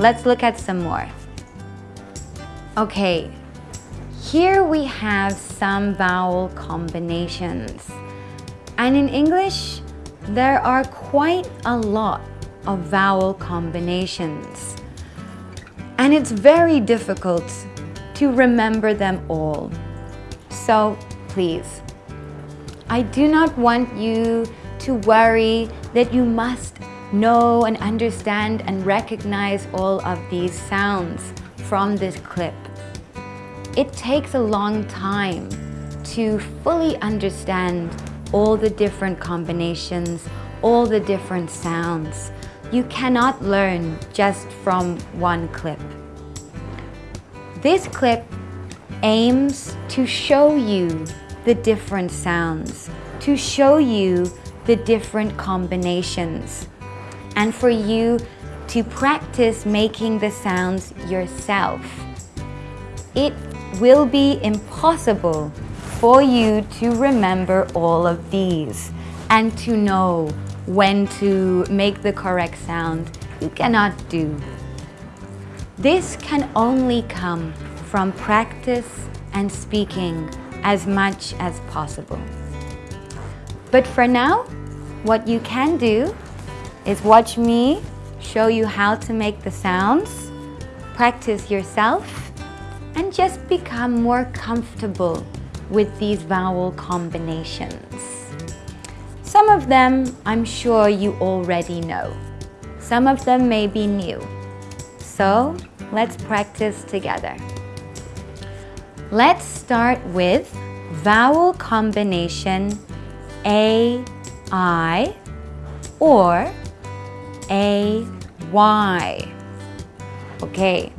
let's look at some more. Okay, here we have some vowel combinations. And in English, there are quite a lot of vowel combinations. And it's very difficult to remember them all. So please, I do not want you to worry that you must know and understand and recognize all of these sounds from this clip. It takes a long time to fully understand all the different combinations, all the different sounds. You cannot learn just from one clip. This clip aims to show you the different sounds, to show you the different combinations, and for you to practice making the sounds yourself. It will be impossible for you to remember all of these and to know when to make the correct sound. You cannot do. This can only come from practice and speaking as much as possible. But for now, what you can do is watch me show you how to make the sounds, practice yourself, and just become more comfortable with these vowel combinations. Some of them I'm sure you already know. Some of them may be new. So let's practice together. Let's start with vowel combination A, I, or A, Y. Okay,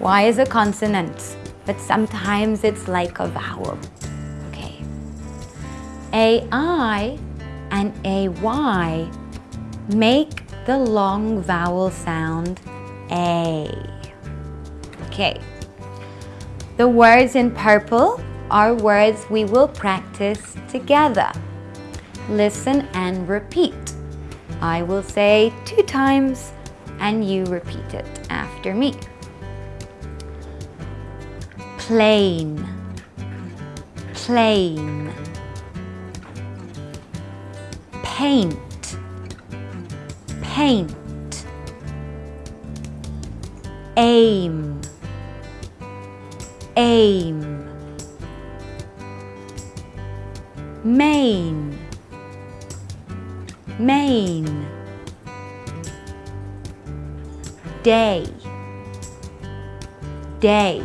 Y is a consonant, but sometimes it's like a vowel. Okay. A, I and AY make the long vowel sound A. Okay. The words in purple are words we will practice together. Listen and repeat. I will say two times and you repeat it after me. Plain, plain. Paint, paint, aim, aim, main, main, day, day,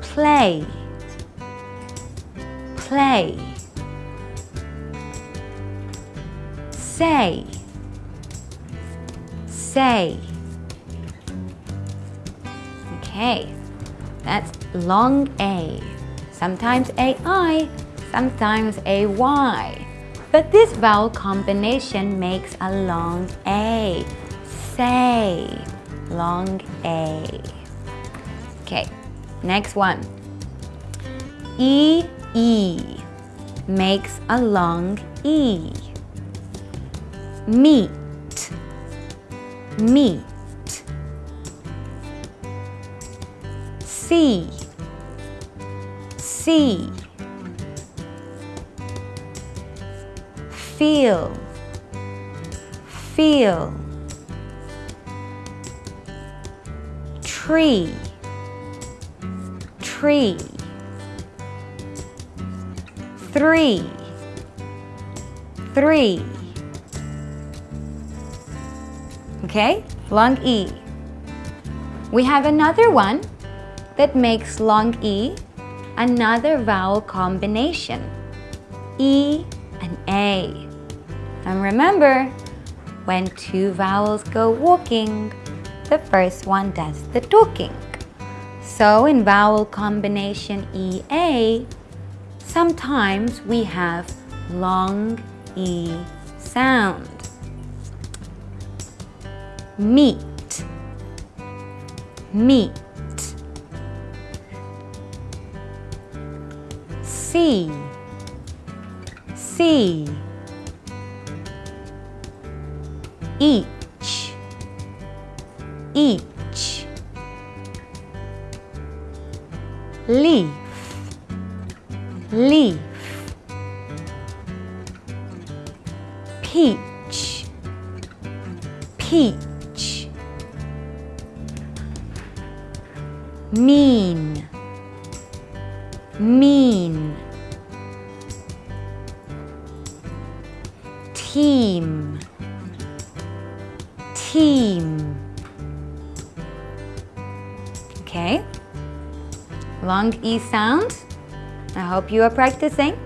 play, play. say, say. Okay, that's long A. Sometimes AI, sometimes AY. But this vowel combination makes a long A. Say, long A. Okay, next one. E, E makes a long E meet, meet. See, see. Feel, feel. Tree, tree. Three, three. okay? Long E. We have another one that makes long E another vowel combination. E and A. And remember, when two vowels go walking, the first one does the talking. So in vowel combination EA, sometimes we have long E sound. Meat meat sea sea each. Each. Leaf. Leaf. Peach. Peach. Mean. Mean. Team team. Okay. Long E sound. I hope you are practicing.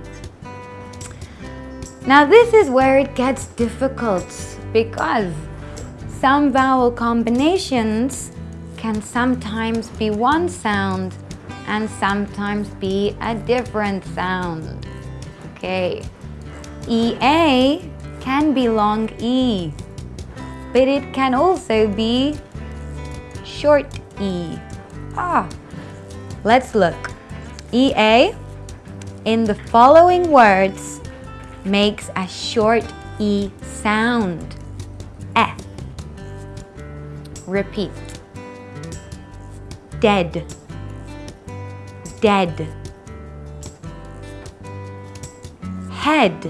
Now this is where it gets difficult because some vowel combinations can sometimes be one sound and sometimes be a different sound. Okay, EA can be long E, but it can also be short E. Ah, let's look. EA in the following words makes a short E sound. F. Repeat. Dead dead head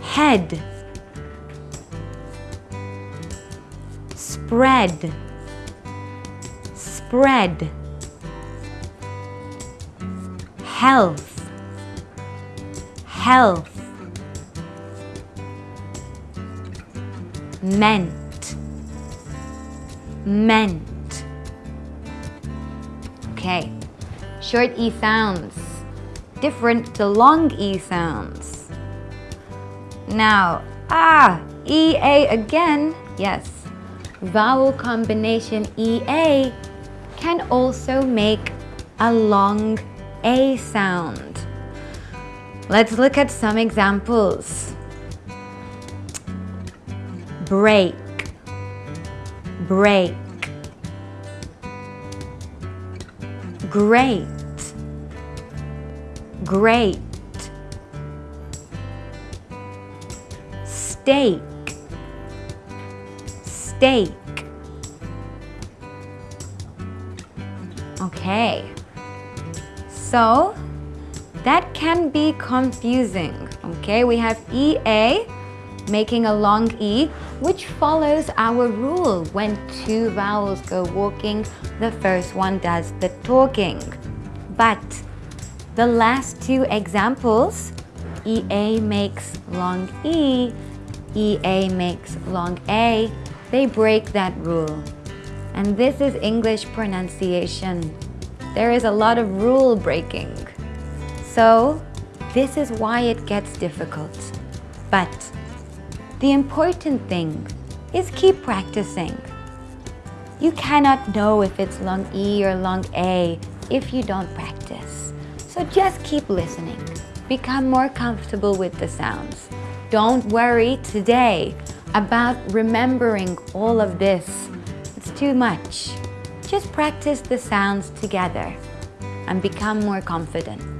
head spread. Spread. Health. Health. Meant. Meant. Okay. Short E sounds, different to long E sounds. Now, ah, EA again, yes. Vowel combination EA can also make a long A sound. Let's look at some examples. Break, break. Great great steak steak. Okay. So that can be confusing. Okay we have EA making a long E which follows our rule when two vowels go walking the first one does the talking. But the last two examples, EA makes long E, EA makes long A, they break that rule. And this is English pronunciation. There is a lot of rule breaking. So this is why it gets difficult. But the important thing is keep practicing. You cannot know if it's long E or long A if you don't practice. So just keep listening. Become more comfortable with the sounds. Don't worry today about remembering all of this. It's too much. Just practice the sounds together and become more confident.